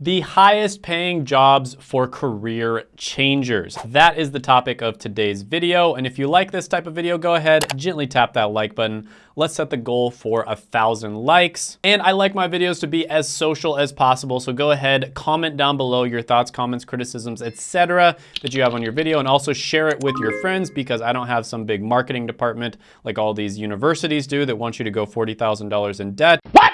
The highest paying jobs for career changers. That is the topic of today's video. And if you like this type of video, go ahead, gently tap that like button. Let's set the goal for a thousand likes. And I like my videos to be as social as possible. So go ahead, comment down below your thoughts, comments, criticisms, etc. that you have on your video and also share it with your friends because I don't have some big marketing department like all these universities do that want you to go $40,000 in debt. What?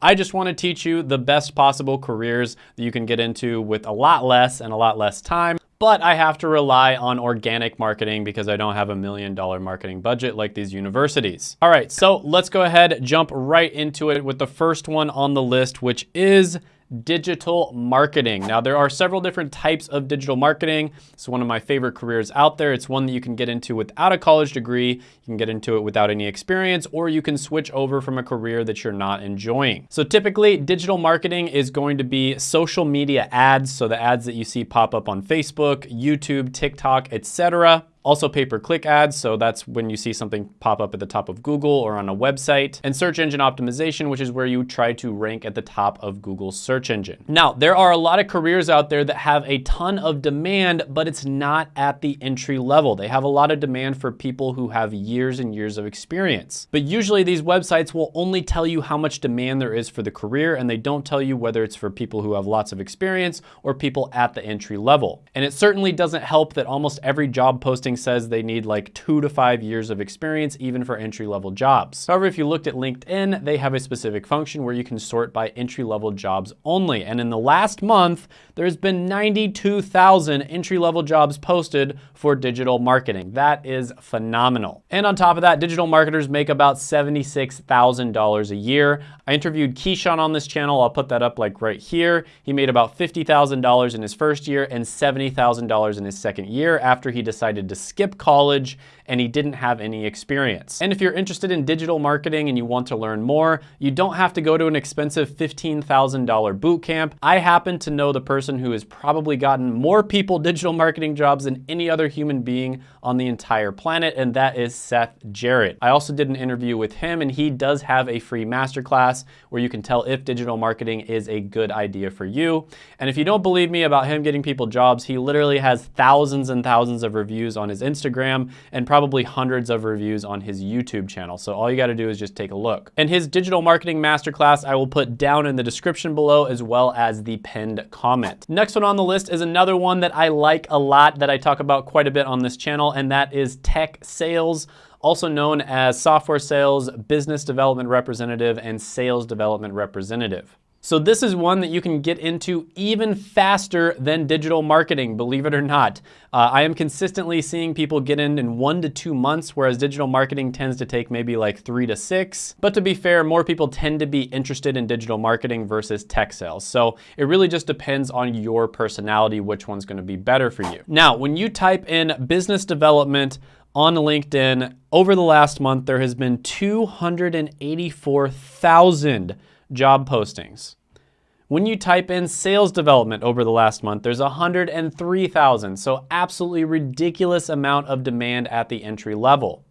I just want to teach you the best possible careers that you can get into with a lot less and a lot less time but I have to rely on organic marketing because I don't have a million dollar marketing budget like these universities. All right, so let's go ahead, jump right into it with the first one on the list, which is digital marketing. Now there are several different types of digital marketing. It's one of my favorite careers out there. It's one that you can get into without a college degree. You can get into it without any experience, or you can switch over from a career that you're not enjoying. So typically digital marketing is going to be social media ads. So the ads that you see pop up on Facebook, YouTube, TikTok, etc. Also pay-per-click ads, so that's when you see something pop up at the top of Google or on a website. And search engine optimization, which is where you try to rank at the top of Google's search engine. Now, there are a lot of careers out there that have a ton of demand, but it's not at the entry level. They have a lot of demand for people who have years and years of experience. But usually these websites will only tell you how much demand there is for the career, and they don't tell you whether it's for people who have lots of experience or people at the entry level. And it certainly doesn't help that almost every job posting says they need like two to five years of experience, even for entry-level jobs. However, if you looked at LinkedIn, they have a specific function where you can sort by entry-level jobs only. And in the last month, there's been 92,000 entry-level jobs posted for digital marketing. That is phenomenal. And on top of that, digital marketers make about $76,000 a year. I interviewed Keyshawn on this channel. I'll put that up like right here. He made about $50,000 in his first year and $70,000 in his second year after he decided to skip college and he didn't have any experience. And if you're interested in digital marketing and you want to learn more, you don't have to go to an expensive $15,000 boot camp. I happen to know the person who has probably gotten more people digital marketing jobs than any other human being on the entire planet, and that is Seth Jarrett. I also did an interview with him and he does have a free masterclass where you can tell if digital marketing is a good idea for you. And if you don't believe me about him getting people jobs, he literally has thousands and thousands of reviews on his Instagram and probably hundreds of reviews on his YouTube channel. So all you gotta do is just take a look. And his digital marketing masterclass I will put down in the description below as well as the pinned comment. Next one on the list is another one that I like a lot that I talk about quite a bit on this channel and that is tech sales also known as software sales, business development representative, and sales development representative. So this is one that you can get into even faster than digital marketing, believe it or not. Uh, I am consistently seeing people get in in one to two months, whereas digital marketing tends to take maybe like three to six. But to be fair, more people tend to be interested in digital marketing versus tech sales. So it really just depends on your personality, which one's gonna be better for you. Now, when you type in business development on LinkedIn, over the last month, there has been 284,000 job postings. When you type in sales development over the last month, there's 103,000. So absolutely ridiculous amount of demand at the entry level.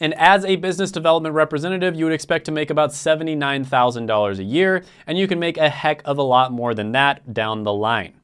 And as a business development representative, you would expect to make about $79,000 a year, and you can make a heck of a lot more than that down the line.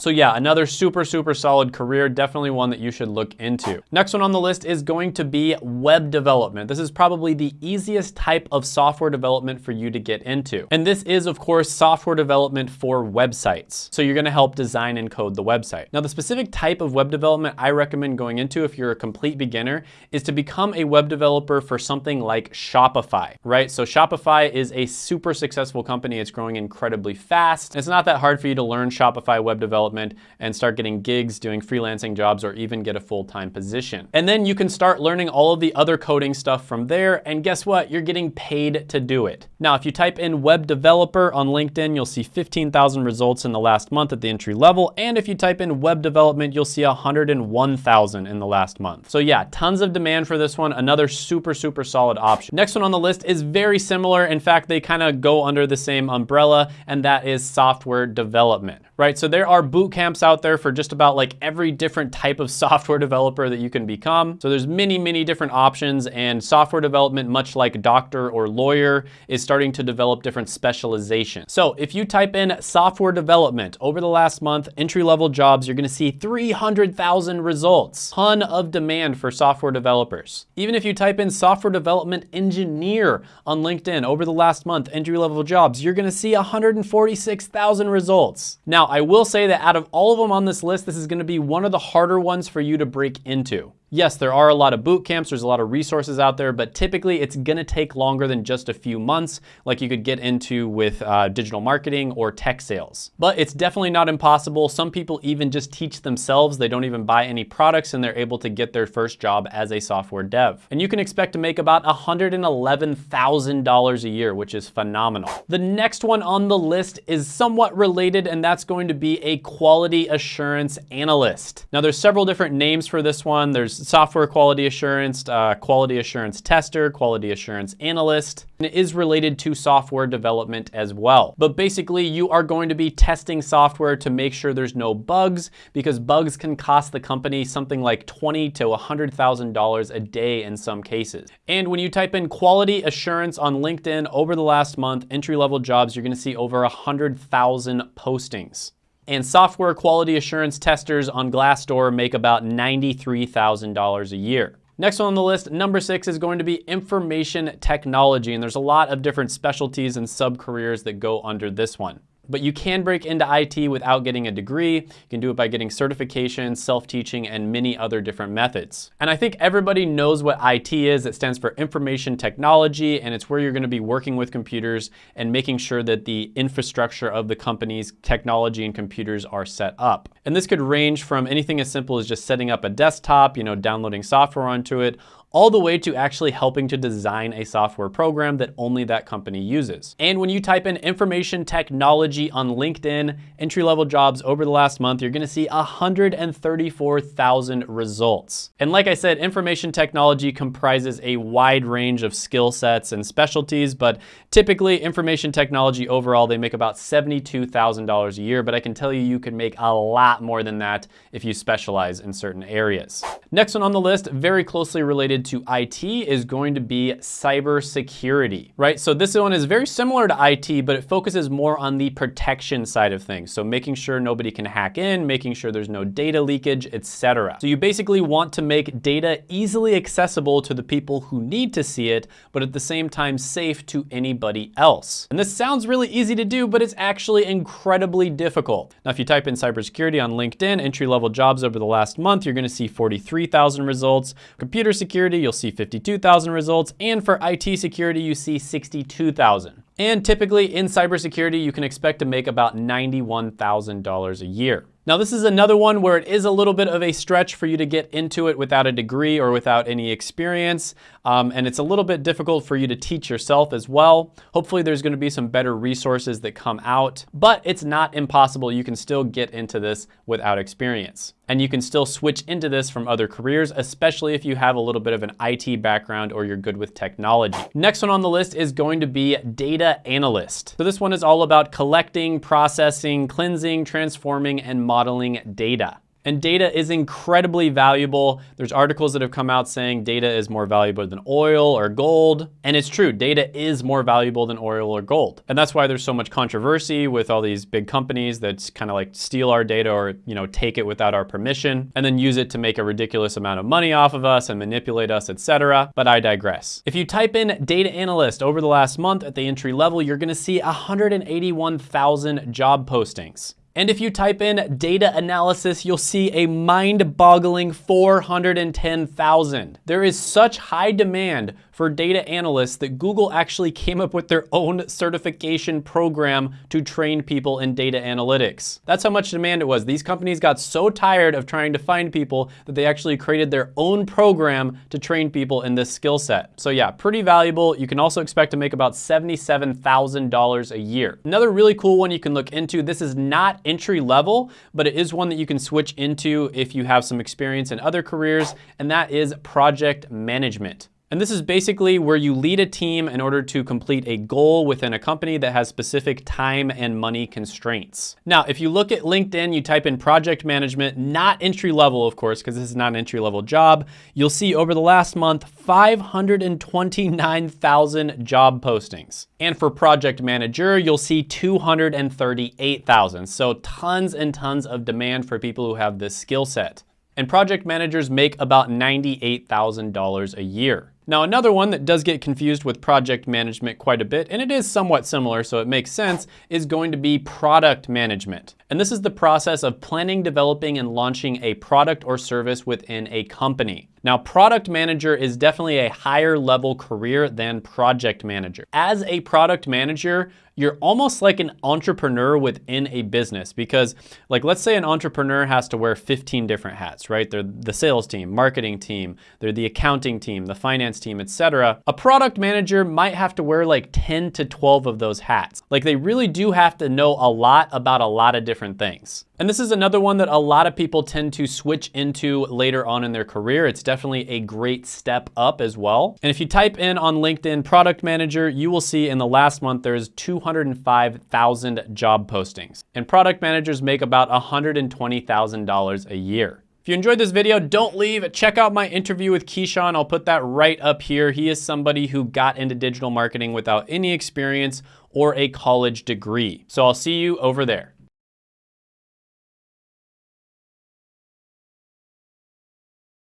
So yeah, another super, super solid career, definitely one that you should look into. Next one on the list is going to be web development. This is probably the easiest type of software development for you to get into. And this is of course software development for websites. So you're gonna help design and code the website. Now the specific type of web development I recommend going into if you're a complete beginner is to become a web developer for something like Shopify, right? So Shopify is a super successful company. It's growing incredibly fast. It's not that hard for you to learn Shopify web development development and start getting gigs doing freelancing jobs or even get a full-time position. And then you can start learning all of the other coding stuff from there and guess what? You're getting paid to do it. Now, if you type in web developer on LinkedIn, you'll see 15,000 results in the last month at the entry level. And if you type in web development, you'll see 101,000 in the last month. So yeah, tons of demand for this one. Another super, super solid option. Next one on the list is very similar. In fact, they kind of go under the same umbrella and that is software development, right? So there are boot camps out there for just about like every different type of software developer that you can become. So there's many, many different options and software development, much like doctor or lawyer, is starting to develop different specializations. So if you type in software development over the last month, entry-level jobs, you're gonna see 300,000 results. Ton of demand for software developers. Even if you type in software development engineer on LinkedIn over the last month, entry-level jobs, you're gonna see 146,000 results. Now, I will say that out of all of them on this list, this is gonna be one of the harder ones for you to break into. Yes, there are a lot of boot camps, there's a lot of resources out there, but typically it's gonna take longer than just a few months, like you could get into with uh, digital marketing or tech sales. But it's definitely not impossible. Some people even just teach themselves. They don't even buy any products and they're able to get their first job as a software dev. And you can expect to make about $111,000 a year, which is phenomenal. The next one on the list is somewhat related, and that's going to be a quality assurance analyst. Now there's several different names for this one. There's software quality assurance, uh, quality assurance tester, quality assurance analyst, and it is related to software development as well. But basically you are going to be testing software to make sure there's no bugs because bugs can cost the company something like 20 to $100,000 a day in some cases. And when you type in quality assurance on LinkedIn over the last month, entry-level jobs, you're gonna see over 100,000 postings and software quality assurance testers on Glassdoor make about $93,000 a year. Next one on the list, number six is going to be information technology. And there's a lot of different specialties and sub-careers that go under this one but you can break into IT without getting a degree. You can do it by getting certification, self-teaching, and many other different methods. And I think everybody knows what IT is. It stands for information technology, and it's where you're gonna be working with computers and making sure that the infrastructure of the company's technology and computers are set up. And this could range from anything as simple as just setting up a desktop, you know, downloading software onto it, all the way to actually helping to design a software program that only that company uses. And when you type in information technology on LinkedIn, entry-level jobs over the last month, you're gonna see 134,000 results. And like I said, information technology comprises a wide range of skill sets and specialties, but typically information technology overall, they make about $72,000 a year, but I can tell you, you can make a lot more than that if you specialize in certain areas. Next one on the list, very closely related related to IT is going to be cybersecurity, right? So this one is very similar to IT, but it focuses more on the protection side of things. So making sure nobody can hack in, making sure there's no data leakage, etc. So you basically want to make data easily accessible to the people who need to see it, but at the same time safe to anybody else. And this sounds really easy to do, but it's actually incredibly difficult. Now, if you type in cybersecurity on LinkedIn, entry-level jobs over the last month, you're gonna see 43,000 results. Computer security security, you'll see 52,000 results. And for IT security, you see 62,000. And typically in cybersecurity, you can expect to make about $91,000 a year. Now this is another one where it is a little bit of a stretch for you to get into it without a degree or without any experience. Um, and it's a little bit difficult for you to teach yourself as well. Hopefully there's gonna be some better resources that come out, but it's not impossible. You can still get into this without experience. And you can still switch into this from other careers, especially if you have a little bit of an IT background or you're good with technology. Next one on the list is going to be data analyst. So this one is all about collecting, processing, cleansing, transforming, and modeling data. And data is incredibly valuable. There's articles that have come out saying data is more valuable than oil or gold. And it's true, data is more valuable than oil or gold. And that's why there's so much controversy with all these big companies that kind of like steal our data or, you know, take it without our permission and then use it to make a ridiculous amount of money off of us and manipulate us, etc. But I digress. If you type in data analyst over the last month at the entry level, you're gonna see 181,000 job postings. And if you type in data analysis, you'll see a mind-boggling 410,000. There is such high demand for data analysts that Google actually came up with their own certification program to train people in data analytics. That's how much demand it was. These companies got so tired of trying to find people that they actually created their own program to train people in this skill set. So yeah, pretty valuable. You can also expect to make about $77,000 a year. Another really cool one you can look into, this is not entry level, but it is one that you can switch into if you have some experience in other careers, and that is project management. And this is basically where you lead a team in order to complete a goal within a company that has specific time and money constraints. Now, if you look at LinkedIn, you type in project management, not entry level, of course, because this is not an entry level job, you'll see over the last month, 529,000 job postings. And for project manager, you'll see 238,000. So tons and tons of demand for people who have this skill set. And project managers make about $98,000 a year. Now, another one that does get confused with project management quite a bit, and it is somewhat similar, so it makes sense, is going to be product management. And this is the process of planning, developing, and launching a product or service within a company. Now, product manager is definitely a higher level career than project manager. As a product manager, you're almost like an entrepreneur within a business because like let's say an entrepreneur has to wear 15 different hats, right? They're the sales team, marketing team, they're the accounting team, the finance team, etc. A product manager might have to wear like 10 to 12 of those hats. Like they really do have to know a lot about a lot of different things. And this is another one that a lot of people tend to switch into later on in their career. It's definitely a great step up as well. And if you type in on LinkedIn product manager, you will see in the last month there's 205,000 job postings. And product managers make about $120,000 a year. If you enjoyed this video, don't leave. Check out my interview with Keyshawn. I'll put that right up here. He is somebody who got into digital marketing without any experience or a college degree. So I'll see you over there.